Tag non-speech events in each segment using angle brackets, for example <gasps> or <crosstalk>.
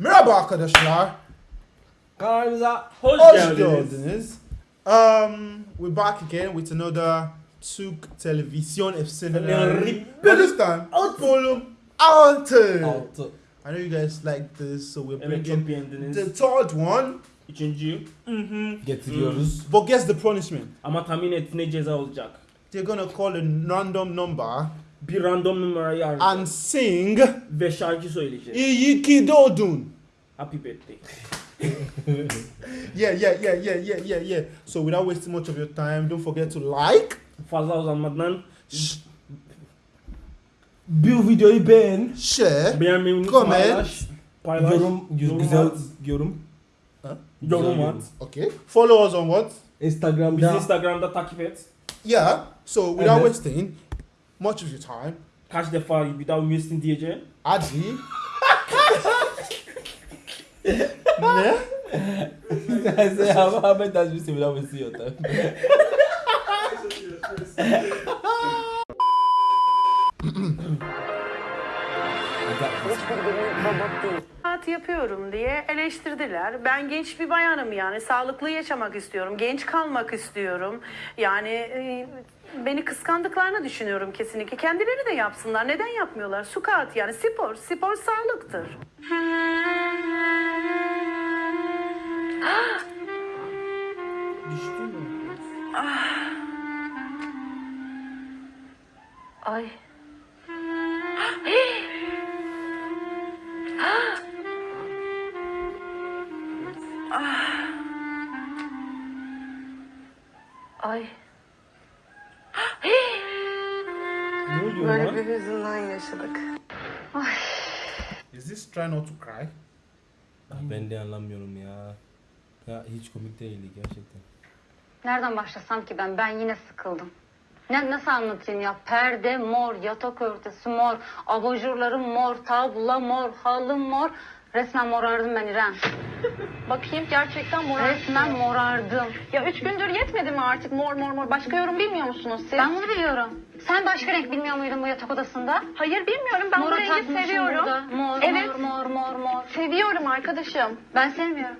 Merhaba arkadaşlar. Kanalımıza Hoş hoş geldiniz. geldiniz. Um, we're back again with another Türk televizyon efsaneleri. Böyle This time, volume 6. 6. I know you guys like this, so we're Evet bringing the third one. Üçüncü. Getiriyoruz. But guess the punishment. Ama tahmin et ne ceza olacak. They're gonna call a random number Bir random numarayı and arayacağız. sing Ve şarkı söyleyeceğiz. İyi ki doğdun. Happy birthday. Yeah, yeah, yeah, yeah, yeah, yeah, yeah. So without wasting much of your time, don't forget to like, Fazla uzanmadan Bu videoyu beğen. share, beğenmeyi unutma. Comment. Paylaş. Paylaş. Yorum, Yorum güzel at. yorum. Yorum at. okay? Follow us on what? Bizi Instagram'da Instagram'da takip et. Yeah. So without Evet. wasting much of your time, Kaç defa bir daha üniversite diyeceğim. Adi. ne? Say how Ahmed has been similar with your time. <laughs> <laughs> <laughs> Hayat yapıyorum diye eleştirdiler. Ben genç bir bayanım yani sağlıklı yaşamak istiyorum, genç kalmak istiyorum. Yani e, beni kıskandıklarını düşünüyorum kesinlikle. Kendileri de yapsınlar. Neden yapmıyorlar? Sukat yani spor, spor sağlıktır. Düştü mü? Ay. <gasps> Ay. Hüzünden yaşadık. Is this try not to cry? Ben de anlamıyorum ya. Ya hiç komik değildi gerçekten. Nereden başlasam ki ben? Ben yine sıkıldım. Ne, nasıl anlatayım ya? Perde mor, yatak örtüsü mor, abajurlarım mor, tablo mor, halım mor. Resmen morardım ben İrem. <laughs> Bakayım gerçekten mor. Resmen morardım. Ya üç gündür yetmedi mi artık mor mor mor? Başka yorum bilmiyor musunuz siz? Ben bunu biliyorum. Sen başka renk bilmiyor muydun bu yatak odasında? Hayır bilmiyorum. Ben bu Moru rengi takmışsın seviyorum. burada. Mor, Evet. mor, mor, mor, mor. Seviyorum arkadaşım. Ben sevmiyorum.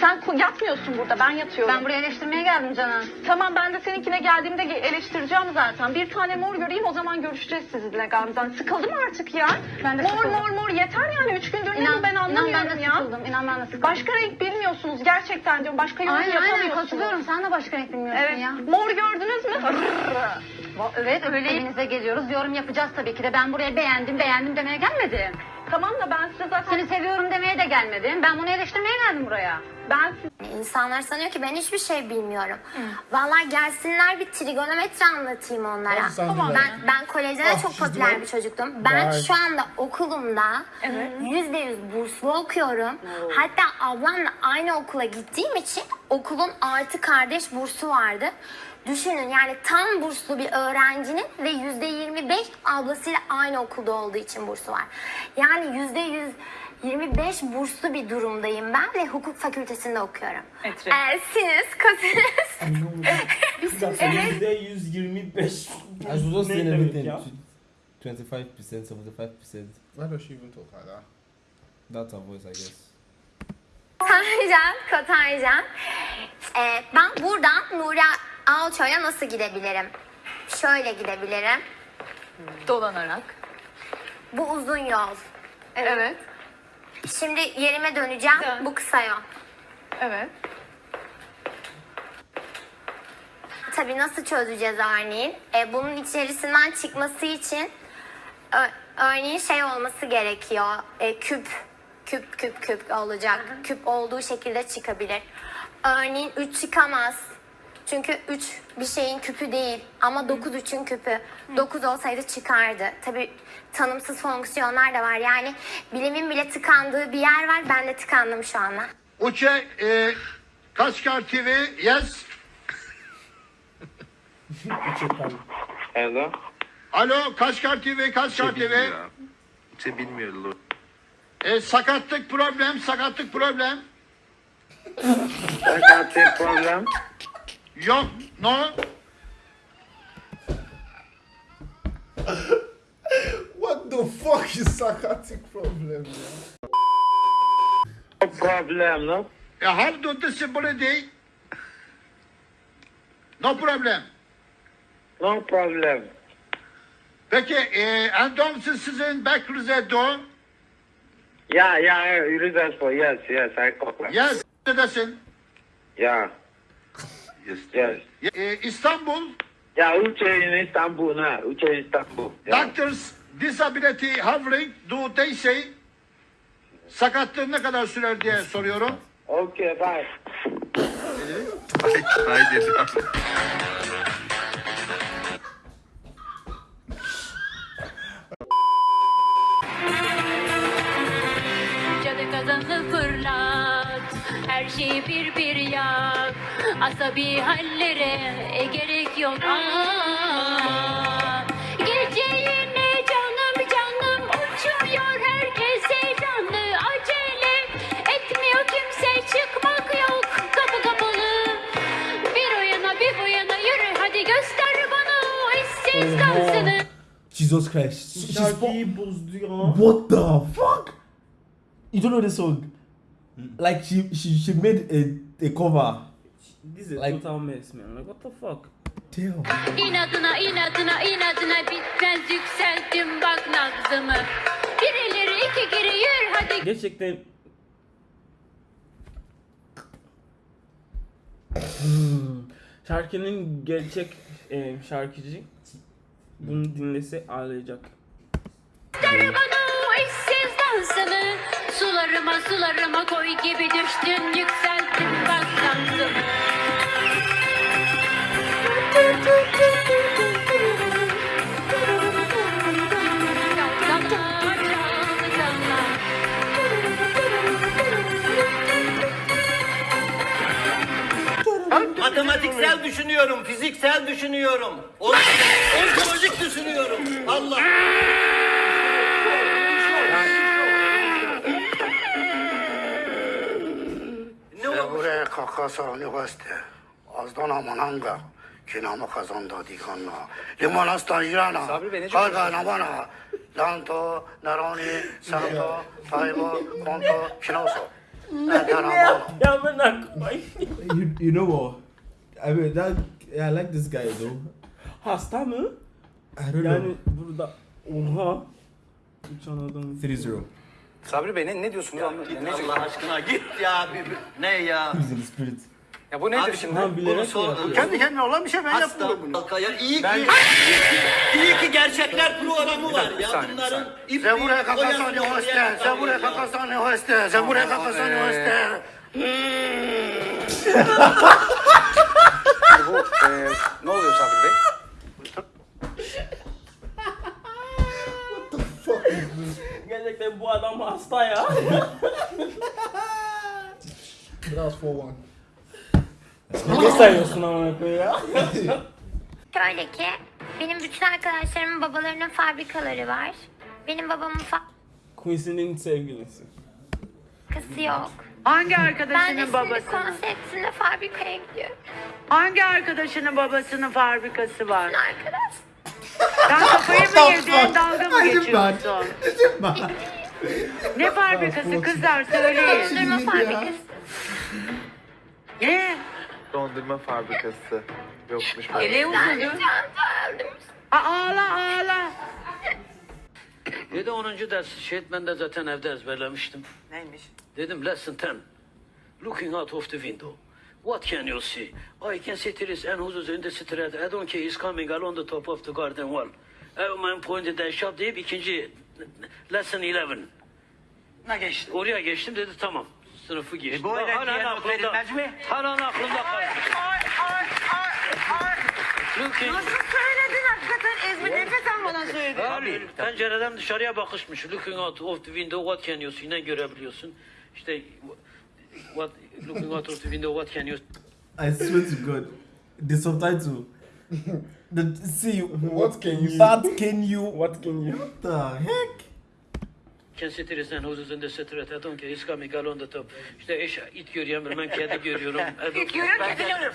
Sen yatmıyorsun burada. Ben yatıyorum. Ben buraya eleştirmeye geldim Canan. Tamam ben de seninkine geldiğimde ge- eleştireceğim zaten. Bir tane mor göreyim o zaman görüşeceğiz sizinle Gamze'den. Sıkıldım artık ya. Ben de mor sıkıldım. mor mor yeter yani. Üç gündür ne İnan, bu ben anlamıyorum inan ben de ya. sıkıldım. İnan ben de sıkıldım. Başka renk bilmiyorsunuz gerçekten diyorum. Başka yorum Aynen aynen yapamıyorsunuz. katılıyorum. Sen de başka renk bilmiyorsun Evet. ya. Mor gördünüz mü? Evet öyle evinize geliyoruz. Yorum yapacağız tabii ki de. Ben buraya beğendim beğendim demeye gelmedim. tamam da ben size zaten... Seni seviyorum demeye de gelmedim. Ben bunu eleştirmeye geldim buraya. Ben İnsanlar sanıyor ki ben hiçbir şey bilmiyorum. Vallahi gelsinler bir trigonometri anlatayım onlara. Tamam. Ben ben kolejde de Ah, çok popüler bir çocuktum. Ben Vay. şu anda okulumda yüzde yüz burslu okuyorum. Hatta ablamla aynı okula gittiğim için okulun artı kardeş bursu vardı. Düşünün yani tam burslu bir öğrencinin ve yüzde yirmi beş ablasıyla aynı okulda olduğu için bursu var. Yani yüzde yüz 25 burslu bir durumdayım ben ve hukuk fakültesinde okuyorum. Etri. Ee, sinüs, kosinüs. Bir dakika yüzde 125. I was just Ne saying demek everything. ya? 25%, 75%. Why does she even talk like that? That's her voice I guess. Tancan, Kotancan. Ee, ben buradan Nuri Alço'ya nasıl gidebilirim? Şöyle gidebilirim. dolanarak. Bu uzun yol. Evet. Şimdi yerime döneceğim. Dön. Bu kısa yol. Evet. Tabii nasıl çözeceğiz örneğin? Ee, bunun içerisinden çıkması için örneğin şey olması gerekiyor. Ee, küp, küp, küp, küp olacak. Küp olduğu şekilde çıkabilir. Örneğin 3 çıkamaz. Çünkü 3 bir şeyin küpü değil ama 9 3'ün küpü. 9 olsaydı çıkardı. Tabii tanımsız fonksiyonlar da var. Yani bilimin bile tıkandığı bir yer var. Ben de tıkandım şu anda. Uçe e, Kaçkar TV yes. Hello. Alo Kaçkar TV Kaçkar TV. Kimse bilmiyor. E, sakatlık problem sakatlık problem. Sakatlık problem. Yok no. What the fuck is psychotic problem? No problem, no? E, how do disability? No problem. No problem. Peki, e, siz sizin bekrize do? Yeah, yeah, for yes, yes, I copy. Yes, neredesin? Yeah. Yes, yes. E, İstanbul, Yeah, Uche in Istanbul now. Uche in Istanbul. Yeah. doctors disability having do they say? Sakatlığın ne kadar sürer diye soruyorum. Okay, bye. Cadı kazanı fırlat Her şeyi bir bir yak Asabi hallere e, gerek yok Aa, Gece yine canım canım uçuyor Herkes heyecanlı acele Etmiyor kimse çıkmak yok Kapı kapalı Bir o yana bir bu yana yürü Hadi göster bana o eşsiz Oha. dansını Jesus Christ. Şarkıyı bozdu ya. What the fuck? You don't know the song? Like she she she made a, a cover. This is a Like- total mess man. Like what the fuck? Damn. İnadına inadına inadına bitmez yükselttim bak nabzımı Bir ileri iki geri yürü hadi Gerçekten Şarkının gerçek e, şarkıcı bunu dinlese ağlayacak. bana o eşsiz dansını Sularıma sularıma koy gibi düştün Çalsana, çalsana. Matematiksel düşünüyorum, fiziksel düşünüyorum. On- Ontolojik düşünüyorum. Allah. Buraya kakasa üniversite. Azdan amananga. Kinama kazanda dikanna. Limanastan irana. Sabri Bey, ne Karga namana. Lanto, naroni, santo, taybo, konto, kinoso. You you know what? I mean that yeah, I like this guy though. Hasta mı? I don't Yani know. burada oha. Uçan adam. 3-0. Sabri Bey ne, ne diyorsunuz anlatın. Allah aşkına git ya. bir- bir- Ne ya? The spirit. Ya bu nedir şimdi? Ha, bilerek Bunu sor- yapıyor. Kendi kendine olan bir şey ben Hasta yapmıyorum bunu. halka ya iyi ki, iyi ki, iyi ki gerçekler programı var ya bunların. ip- Sen buraya kakasan üniversite. oraya Sen buraya ya. kakasan üniversite. Sen buraya kakasan üniversite. Bu <laughs> e, ne oluyor Sabri Bey? Gerçekten bu adam hasta ya. That was 4-1. ne sayıyorsun amına koyayım ya? Şöyle ki benim bütün arkadaşlarımın babalarının fabrikaları var. Benim babamın Quincy'nin sevgilisi. fabrikası yok. Hangi Ben de arkadaşının şimdi babasının? konseptinde fabrikaya gidiyorum. Hangi arkadaşının babasının fabrikası var? Arkadaş. Sen kafayı mı yedin, dalga mı geçiyorsun? Ne fabrikası kızlar söyleyin. Dondurma fabrikası. Ne? Dondurma fabrikası yokmuş. Ele Ben aldım. Aa, Ağla ağla. 7 10. ders ben de zaten evde ezberlemiştim. Neymiş? Dedim lesson 10. Looking out of the window. What can you see? I can see trees and houses in the street. I don't care is coming along the top of the garden wall. Everyone pointed at shop deyip ikinci lesson 11. Ne geçti? Oraya geçtim dedi tamam. Sınıfı geçtim. bu öyle diyen aklımda. verilmez mi? Halen aklımda kaldı. Looking. söyledin hakikaten Ezmi nefes almadan söyledin. Abi pencereden dışarıya bakışmış. Looking out of the window what can you see? Ne görebiliyorsun? İşte what looking out of the window what can you I swear to God, the subtitle. The see What can you- What can you? What can you? What the heck? can see trees and houses in the street. I don't care is coming along the top. İşte eş, it görüyorum ben kedi görüyorum. İt görüyor, kedi görüyor.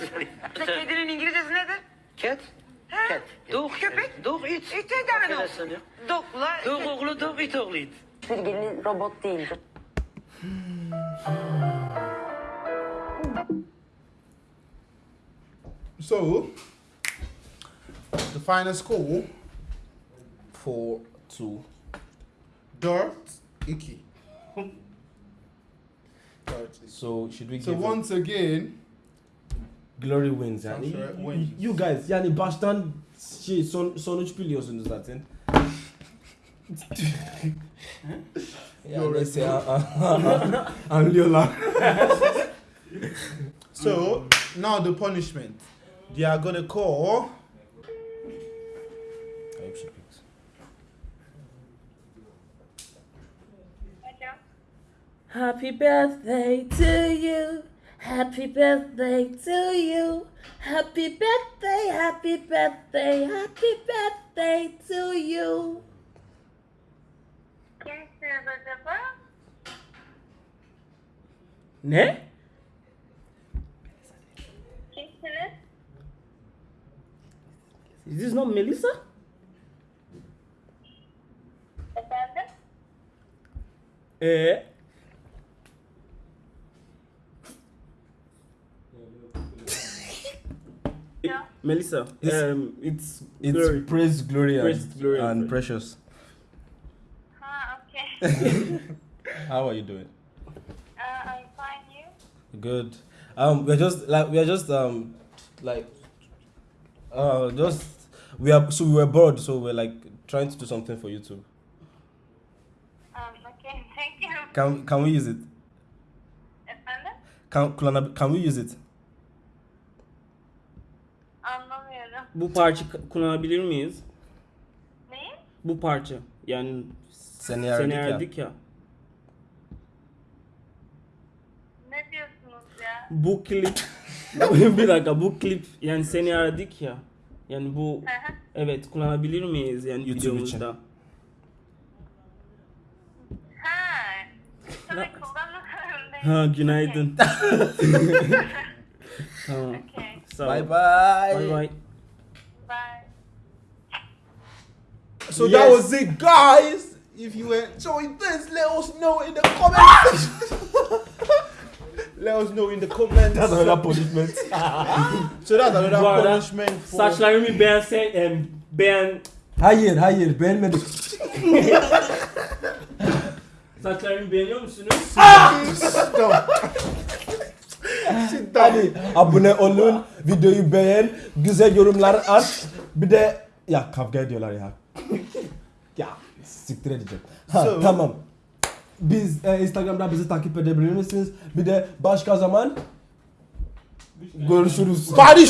<laughs> Kedinin İngilizcesi nedir? Cat? Cat. Dog. Köpek. Dog it. İt de ya. Dokla. Dog oğlu dog it oğlu it. Bir gelin robot değildi. So, the final score Four, two. Dirt Icky. Dirt Icky. So should we So give it- once again, Glory wins yani. Wins. you guys yani baştan şey son sonuç biliyorsunuz zaten. ya neyse ya, anlıyorlar. <laughs> so now the punishment. They are gonna call. I hope she picks. Happy birthday to you. Happy birthday to you. Happy birthday, happy birthday, happy birthday to you. Kimsiniz acaba? Ne? Is this not Melissa? Efendim? Ee? Yeah. Melissa, It's- um, it's, It's Glory. praise, glory, and, Praise, glory, and and precious. Ha, okay. <laughs> <laughs> How are you doing? uh, I'm fine, you? Good. Um, we're just like we're just um, like uh, just we are so we were bored, so we're like trying to do something for YouTube. Um, okay, <laughs> thank you. Can can we use it? Efendim? Can can, can we use it? Anlamıyorum. bu parça k- kullanabilir miyiz? Neyi? Bu parça. Yani Seni seni yerdik ya. erdik ya. Ne diyorsunuz ya? Bu klip <laughs> <laughs> bir dakika bu klip yani seni aradık ya. Yani bu hı. evet kullanabilir miyiz yani YouTube videomuzda? ha. Tabii kullanırım. Ha günaydın. <laughs> tamam. Okay, ol. Bye bye. Bye bye. bye. So Yes. that was it, guys. If you enjoyed this, let us know in the comment section. <laughs> let us know in the comments. That's another punishment. <laughs> so that's another Bu arada punishment for. Saçlarımı beğensen em, beğen hayır, hayır, beğenmedik. <laughs> saçlarımı beğeniyor musunuz? Hadi abone olun, videoyu beğen, güzel yorumlar at. Bir de ya kavga ediyorlar ya. ya siktir edeceğim. Ha, So- tamam. Biz e, Instagram'da bizi takip edebilir misiniz? Bir de başka zaman görüşürüz. Body